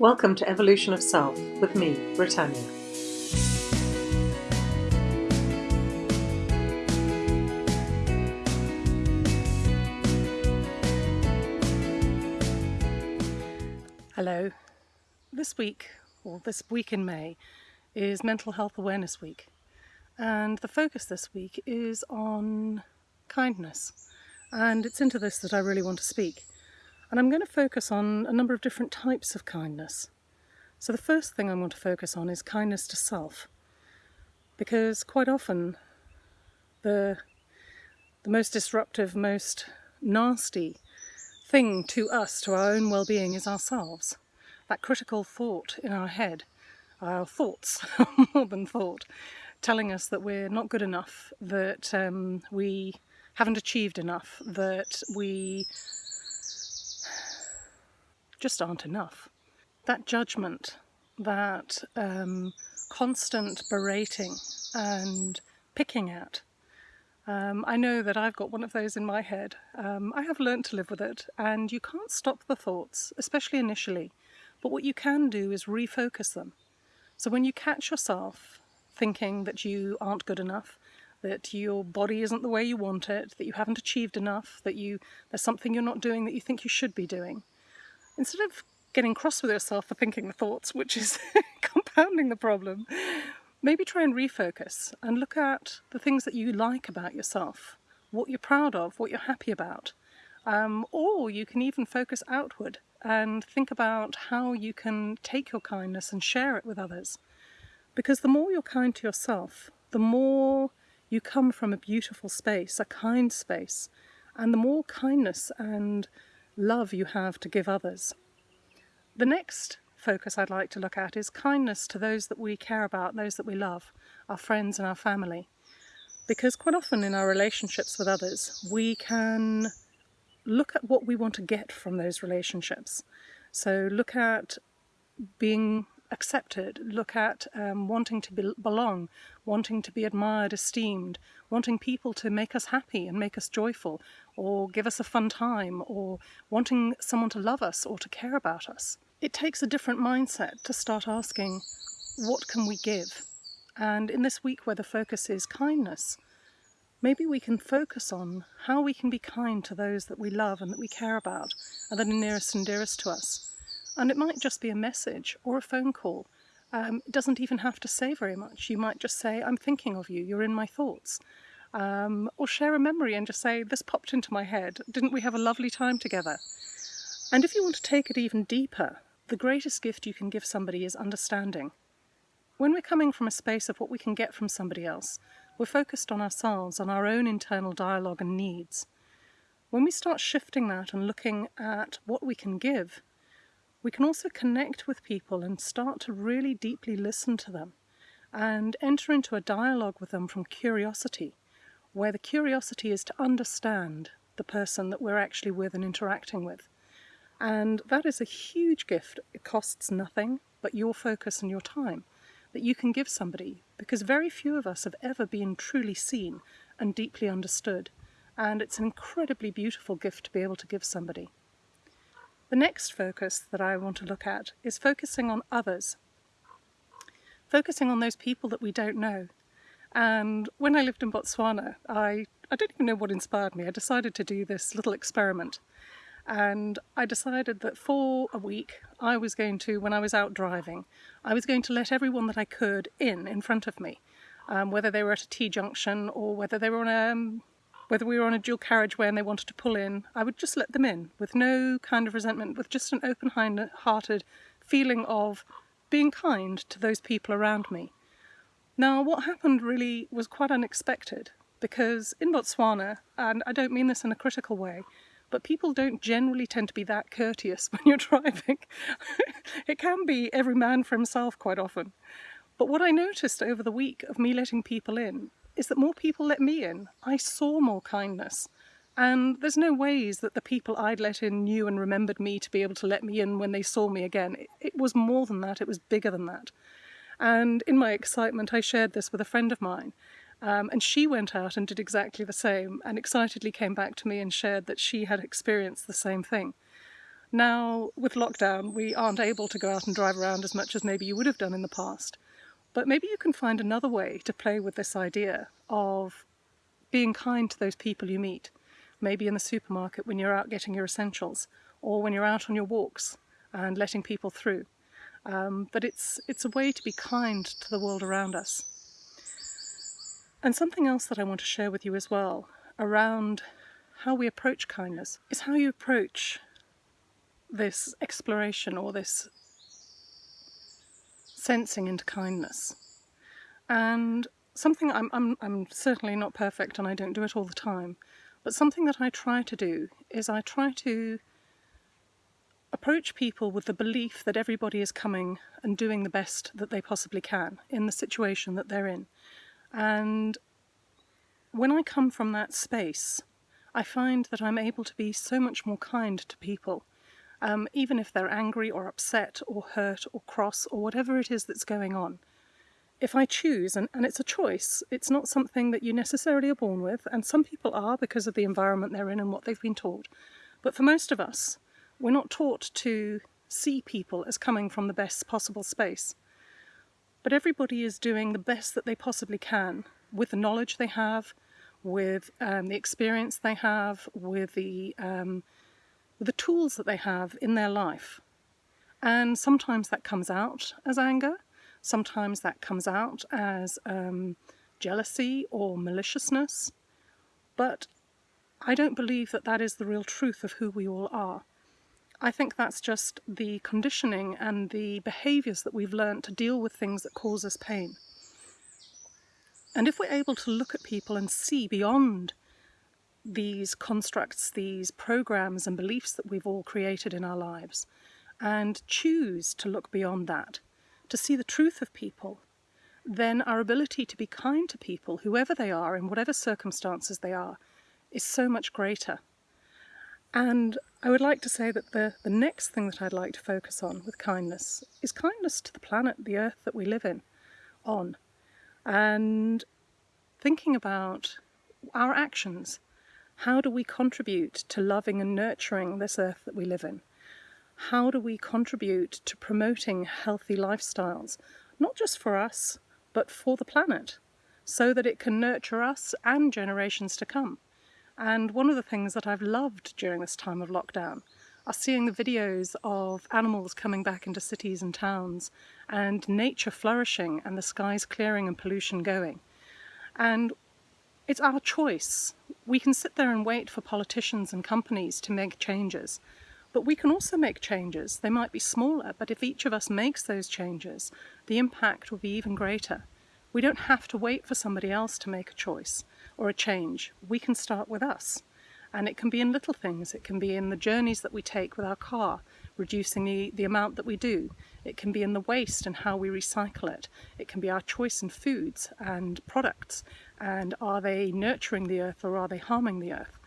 Welcome to Evolution of Self with me, Brittanya. Hello. This week, or this week in May, is Mental Health Awareness Week. And the focus this week is on kindness. And it's into this that I really want to speak. And I'm going to focus on a number of different types of kindness. So the first thing I want to focus on is kindness to self. Because quite often the, the most disruptive, most nasty thing to us, to our own well-being, is ourselves. That critical thought in our head, our thoughts, more than thought, telling us that we're not good enough, that um, we haven't achieved enough, that we just aren't enough. That judgment, that um, constant berating and picking at. Um, I know that I've got one of those in my head. Um, I have learnt to live with it and you can't stop the thoughts, especially initially. But what you can do is refocus them. So when you catch yourself thinking that you aren't good enough, that your body isn't the way you want it, that you haven't achieved enough, that you there's something you're not doing that you think you should be doing, instead of getting cross with yourself for thinking the thoughts, which is compounding the problem, maybe try and refocus and look at the things that you like about yourself, what you're proud of, what you're happy about. Um, or you can even focus outward and think about how you can take your kindness and share it with others. Because the more you're kind to yourself, the more you come from a beautiful space, a kind space, and the more kindness and love you have to give others. The next focus I'd like to look at is kindness to those that we care about, those that we love, our friends and our family. Because quite often in our relationships with others, we can look at what we want to get from those relationships. So look at being accepted, look at um, wanting to be belong, wanting to be admired, esteemed, wanting people to make us happy and make us joyful, or give us a fun time, or wanting someone to love us or to care about us. It takes a different mindset to start asking, what can we give? And in this week where the focus is kindness, maybe we can focus on how we can be kind to those that we love and that we care about and that are nearest and dearest to us. And it might just be a message or a phone call. Um, it doesn't even have to say very much. You might just say, I'm thinking of you, you're in my thoughts. Um, or share a memory and just say, this popped into my head. Didn't we have a lovely time together? And if you want to take it even deeper, the greatest gift you can give somebody is understanding. When we're coming from a space of what we can get from somebody else, we're focused on ourselves, on our own internal dialogue and needs. When we start shifting that and looking at what we can give, we can also connect with people and start to really deeply listen to them and enter into a dialogue with them from curiosity, where the curiosity is to understand the person that we're actually with and interacting with. And that is a huge gift. It costs nothing but your focus and your time that you can give somebody because very few of us have ever been truly seen and deeply understood. And it's an incredibly beautiful gift to be able to give somebody. The next focus that I want to look at is focusing on others. Focusing on those people that we don't know. And when I lived in Botswana, I, I don't even know what inspired me. I decided to do this little experiment. And I decided that for a week, I was going to, when I was out driving, I was going to let everyone that I could in, in front of me. Um, whether they were at a T-junction or whether they were on a whether we were on a dual carriageway and they wanted to pull in, I would just let them in with no kind of resentment, with just an open-hearted feeling of being kind to those people around me. Now, what happened really was quite unexpected because in Botswana, and I don't mean this in a critical way, but people don't generally tend to be that courteous when you're driving. it can be every man for himself quite often. But what I noticed over the week of me letting people in is that more people let me in. I saw more kindness. And there's no ways that the people I'd let in knew and remembered me to be able to let me in when they saw me again. It, it was more than that, it was bigger than that. And in my excitement, I shared this with a friend of mine. Um, and she went out and did exactly the same and excitedly came back to me and shared that she had experienced the same thing. Now, with lockdown, we aren't able to go out and drive around as much as maybe you would have done in the past. But maybe you can find another way to play with this idea of being kind to those people you meet. Maybe in the supermarket when you're out getting your essentials, or when you're out on your walks and letting people through. Um, but it's, it's a way to be kind to the world around us. And something else that I want to share with you as well around how we approach kindness is how you approach this exploration or this sensing into kindness. And something I'm, I'm, I'm certainly not perfect and I don't do it all the time, but something that I try to do is I try to approach people with the belief that everybody is coming and doing the best that they possibly can in the situation that they're in. And when I come from that space, I find that I'm able to be so much more kind to people um, even if they're angry or upset or hurt or cross or whatever it is that's going on. If I choose, and, and it's a choice, it's not something that you necessarily are born with, and some people are because of the environment they're in and what they've been taught. But for most of us, we're not taught to see people as coming from the best possible space. But everybody is doing the best that they possibly can with the knowledge they have, with um, the experience they have, with the um, the tools that they have in their life. And sometimes that comes out as anger, sometimes that comes out as um, jealousy or maliciousness, but I don't believe that that is the real truth of who we all are. I think that's just the conditioning and the behaviours that we've learned to deal with things that cause us pain. And if we're able to look at people and see beyond these constructs, these programs and beliefs that we've all created in our lives, and choose to look beyond that, to see the truth of people, then our ability to be kind to people, whoever they are, in whatever circumstances they are, is so much greater. And I would like to say that the, the next thing that I'd like to focus on with kindness is kindness to the planet, the earth that we live in, on. And thinking about our actions, how do we contribute to loving and nurturing this earth that we live in? How do we contribute to promoting healthy lifestyles, not just for us, but for the planet, so that it can nurture us and generations to come? And one of the things that I've loved during this time of lockdown are seeing the videos of animals coming back into cities and towns and nature flourishing and the skies clearing and pollution going. And it's our choice. We can sit there and wait for politicians and companies to make changes, but we can also make changes. They might be smaller, but if each of us makes those changes, the impact will be even greater. We don't have to wait for somebody else to make a choice or a change. We can start with us. And it can be in little things. It can be in the journeys that we take with our car, reducing the, the amount that we do. It can be in the waste and how we recycle it. It can be our choice in foods and products and are they nurturing the earth or are they harming the earth?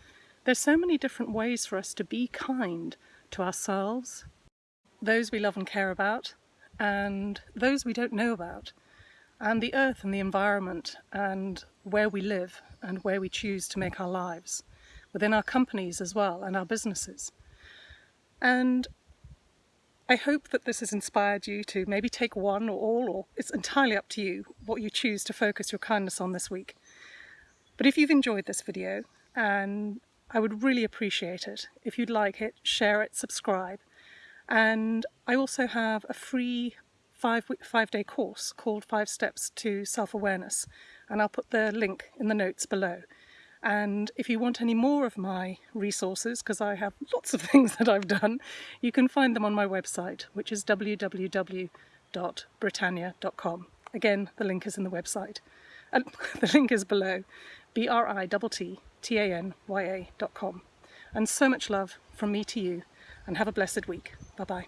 There's so many different ways for us to be kind to ourselves, those we love and care about, and those we don't know about, and the earth and the environment and where we live and where we choose to make our lives, within our companies as well and our businesses. And I hope that this has inspired you to maybe take one or all, or it's entirely up to you what you choose to focus your kindness on this week. But if you've enjoyed this video, and I would really appreciate it if you'd like it, share it, subscribe. And I also have a free five, five day course called Five Steps to Self-Awareness, and I'll put the link in the notes below. And if you want any more of my resources, because I have lots of things that I've done, you can find them on my website, which is www.brittanya.com. Again, the link is in the website. And the link is below, B-R-I-T-T-A-N-Y-A.com. And so much love from me to you, and have a blessed week. Bye-bye.